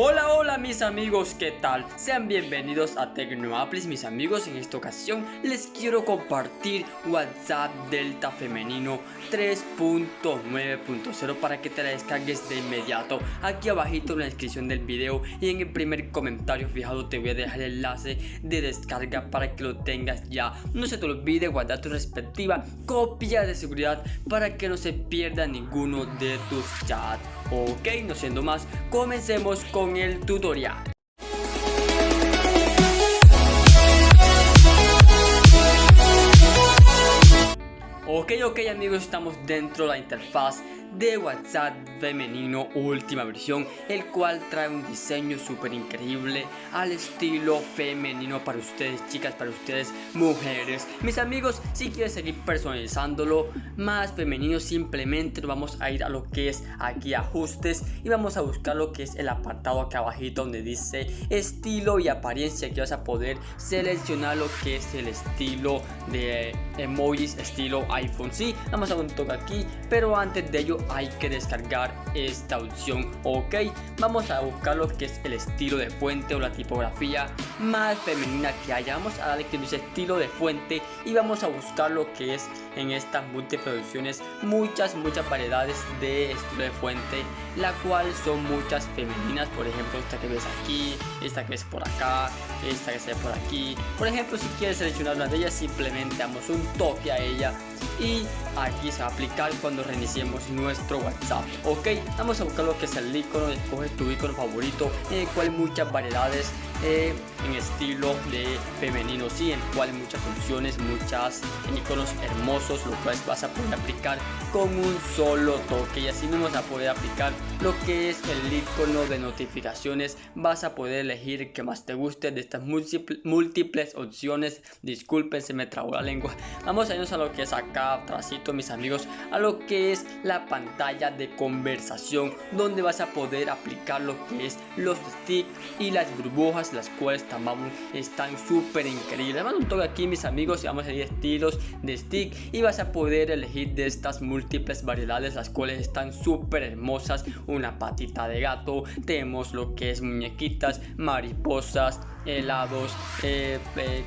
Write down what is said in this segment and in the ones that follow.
Hola, hola mis amigos, ¿qué tal? Sean bienvenidos a Tecnoaplis, mis amigos. En esta ocasión les quiero compartir WhatsApp Delta Femenino 3.9.0 para que te la descargues de inmediato. Aquí abajito en la descripción del video y en el primer comentario fijado te voy a dejar el enlace de descarga para que lo tengas ya. No se te olvide guardar tu respectiva copia de seguridad para que no se pierda ninguno de tus chats. Ok, no siendo más, comencemos con el tutorial. Ok, ok amigos, estamos dentro de la interfaz de WhatsApp femenino última versión el cual trae un diseño súper increíble al estilo femenino para ustedes chicas para ustedes mujeres. Mis amigos si quieres seguir personalizándolo más femenino simplemente vamos a ir a lo que es aquí ajustes y vamos a buscar lo que es el apartado acá abajito donde dice estilo y apariencia que vas a poder seleccionar lo que es el estilo de emojis estilo iPhone. Sí vamos a un toque aquí pero antes de ello hay que descargar esta opción. Ok vamos a buscar lo que es el estilo de fuente o la tipografía más femenina que haya vamos a darle que dice estilo de fuente y vamos a buscar lo que es en estas múltiples opciones muchas muchas variedades de estilo de fuente la cual son muchas femeninas por ejemplo esta que ves aquí esta que ves por acá esta que se ve por aquí. Por ejemplo si quieres seleccionar una de ellas simplemente damos un toque a ella y aquí se va a aplicar cuando reiniciemos nuestro WhatsApp ok vamos a buscar lo que es el icono escoge tu icono favorito en el cual muchas variedades eh, en estilo de femenino sí en el cual muchas opciones muchas iconos hermosos lo cual vas a poder aplicar con un solo toque y así mismo vas a poder aplicar lo que es el icono de notificaciones vas a poder elegir el que más te guste de estas múltiples opciones. Disculpen se me trabó la lengua. Vamos a irnos a lo que es acá atrásito mis amigos a lo que es la pantalla de conversación donde vas a poder aplicar lo que es los sticks y las burbujas las cuales también están súper increíbles. Vamos un toque aquí mis amigos y vamos a ir estilos de stick y vas a poder elegir de estas múltiples variedades las cuales están súper hermosas una patita de gato tenemos lo que es muñequitas mariposas helados eh, eh,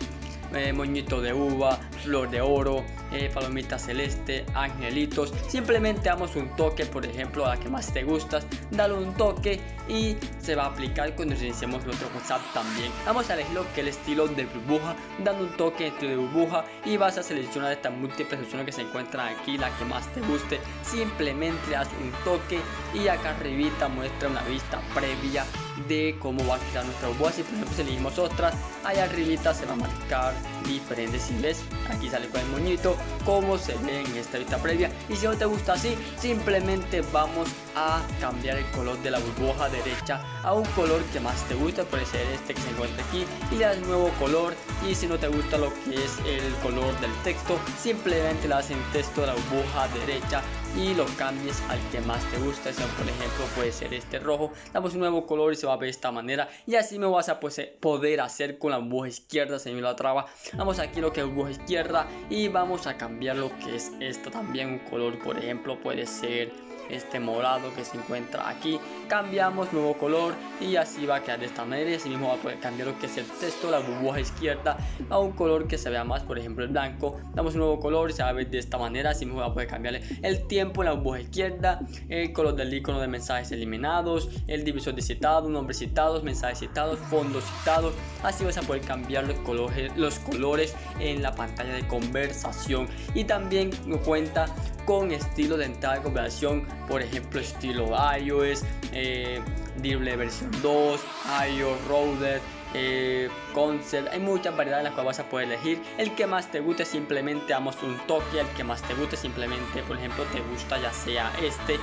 eh, moñito de uva, flor de oro, eh, palomita celeste, angelitos. Simplemente damos un toque, por ejemplo, a la que más te gustas, dale un toque y se va a aplicar cuando iniciemos nuestro WhatsApp también. Vamos a elegir lo que el estilo de burbuja, dando un toque estilo de burbuja y vas a seleccionar estas múltiples opciones que se encuentran aquí, la que más te guste. Simplemente haz un toque y acá arribita muestra una vista previa de cómo va a quedar nuestra burbuja. Si por ejemplo elegimos otras, allá arribita se va a marcar diferentes si ves aquí sale con el moñito como se ve en esta vista previa. Y si no te gusta así simplemente vamos a cambiar el color de la burbuja derecha a un color que más te guste. Puede ser este que se encuentra aquí y le das nuevo color. Y si no te gusta lo que es el color del texto simplemente le das en texto de la burbuja derecha y lo cambies al que más te gusta. Por ejemplo puede ser este rojo. Damos un nuevo color y se va a ver de esta manera. Y así me vas a pues, poder hacer con la burbuja izquierda se me la traba. Vamos aquí lo que es burbuja izquierda y vamos a cambiar lo que es esto también un color por ejemplo puede ser este morado que se encuentra aquí. Cambiamos nuevo color y así va a quedar de esta manera. Y así mismo va a poder cambiar lo que es el texto la burbuja izquierda a un color que se vea más por ejemplo el blanco. Damos un nuevo color y se va a ver de esta manera. Así mismo va a poder cambiarle el tiempo en la burbuja izquierda el color del icono de mensajes eliminados el divisor de citado nombres citados mensajes citados fondos citados. Así vas a poder cambiar los colores los colores en la pantalla de conversación. Y también cuenta con estilo de entrada de conversación por ejemplo estilo iOS, eh, versión 2, iOS Router, eh, concept, hay muchas variedades en las cuales vas a poder elegir. El que más te guste simplemente damos un toque el que más te guste simplemente por ejemplo te gusta ya sea este.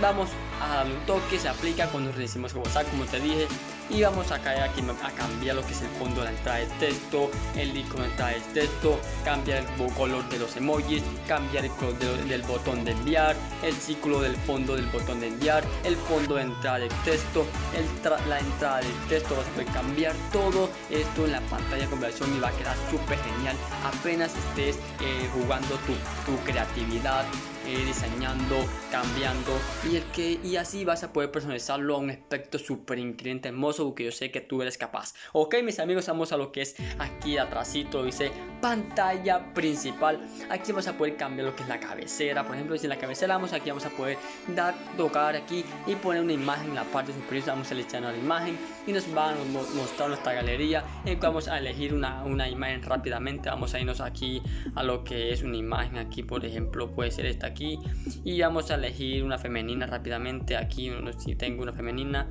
Vamos a darle un toque, se aplica cuando recibimos WhatsApp como te dije y vamos a caer aquí a cambiar lo que es el fondo de la entrada de texto, el icono de entrada de texto, cambiar el color de los emojis, cambiar el color del botón de enviar, el círculo del fondo del botón de enviar, el fondo de entrada de texto, el la entrada del texto, vas a poder cambiar todo. Esto en la pantalla de conversión y va a quedar súper genial. Apenas estés eh, jugando tu, tu creatividad ir diseñando, cambiando y, el que, y así vas a poder personalizarlo a un aspecto súper increíble, hermoso, porque yo sé que tú eres capaz. Ok, mis amigos, vamos a lo que es aquí atrásito, dice pantalla principal. Aquí vamos a poder cambiar lo que es la cabecera, por ejemplo, si en la cabecera vamos aquí, vamos a poder dar, tocar aquí y poner una imagen en la parte superior, vamos a seleccionar la imagen y nos va a mostrar nuestra galería en vamos a elegir una, una imagen rápidamente, vamos a irnos aquí a lo que es una imagen aquí, por ejemplo, puede ser esta y vamos a elegir una femenina rápidamente, aquí si tengo una femenina,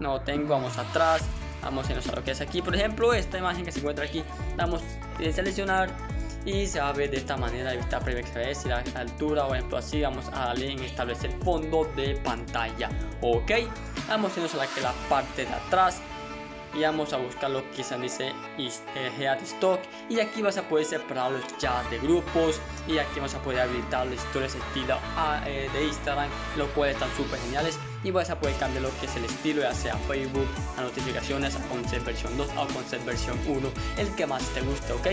no tengo, vamos atrás, vamos a lo que es aquí, por ejemplo, esta imagen que se encuentra aquí, damos a seleccionar y se va a ver de esta manera vista previa que se la altura o ejemplo así vamos a darle en establecer fondo de pantalla ok. Vamos a irnos la, la parte de atrás y vamos a buscar lo que se dice Head Stock y aquí vas a poder separar los chats de grupos. Y aquí vas a poder habilitar las historias estilo ah, eh, de Instagram lo cual están súper geniales y vas a poder cambiar lo que es el estilo ya sea Facebook, a notificaciones, a concept versión 2 o concept versión 1 el que más te guste ok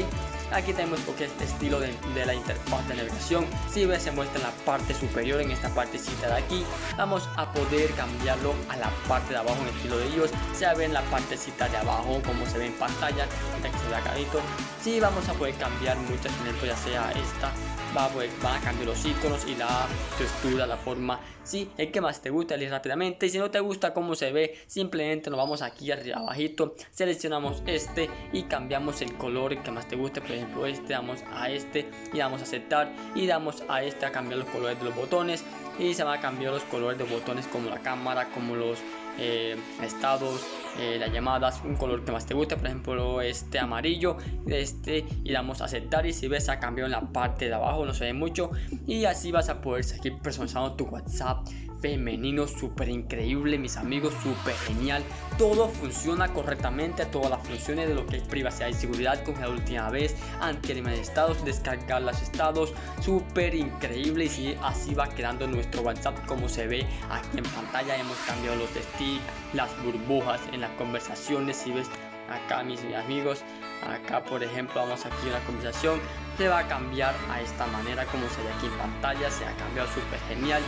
aquí tenemos lo que es el estilo de, la interfaz de navegación. Si ves se muestra en la parte superior en esta partecita de aquí. Vamos a poder cambiarlo a la parte de abajo en el estilo de ellos se ve en la partecita de abajo como se ve en pantalla que se ve carito si vamos a poder cambiar muchas ejemplo ya sea esta. Va, pues, van a cambiar los iconos y la textura, la forma. Si el que más te gusta, elige rápidamente. Si no te gusta cómo se ve, simplemente nos vamos aquí arriba abajito, seleccionamos este y cambiamos el color que más te guste. Por ejemplo, este, damos a este y damos a aceptar y damos a este a cambiar los colores de los botones. Y se van a cambiar los colores de botones como la cámara, como los eh, estados, eh, las llamadas, un color que más te guste, por ejemplo este amarillo, este y damos a aceptar y si ves ha cambiado en la parte de abajo, no se ve mucho y así vas a poder seguir personalizando tu WhatsApp femenino súper increíble mis amigos súper genial todo funciona correctamente todas las funciones de lo que es privacidad y seguridad con la última vez. Anti de estados descargar los estados súper increíble y así va quedando nuestro whatsapp como se ve aquí en pantalla. Hemos cambiado los stick las burbujas en las conversaciones. Si ves acá mis amigos acá por ejemplo vamos aquí a la conversación. Se va a cambiar a esta manera como se ve aquí en pantalla. Se ha cambiado súper genial.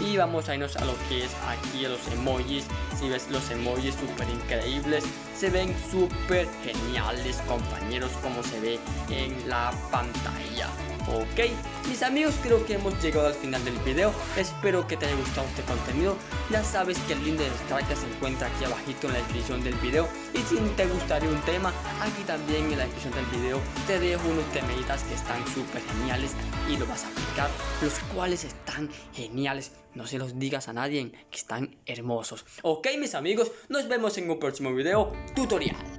Y vamos a irnos a lo que es aquí los emojis. Si ves los emojis súper increíbles se ven súper geniales compañeros como se ve en la pantalla. Ok, mis amigos creo que hemos llegado al final del video. Espero que te haya gustado este contenido. Ya sabes que el link de descarga se encuentra aquí abajito en la descripción del video. Y si te gustaría un tema, aquí también en la descripción del video. Te dejo unos temitas que están súper geniales Y lo vas a aplicar. Los cuales están geniales. No se los digas a nadie que están hermosos. Ok mis amigos, nos vemos en un próximo video. Tutorial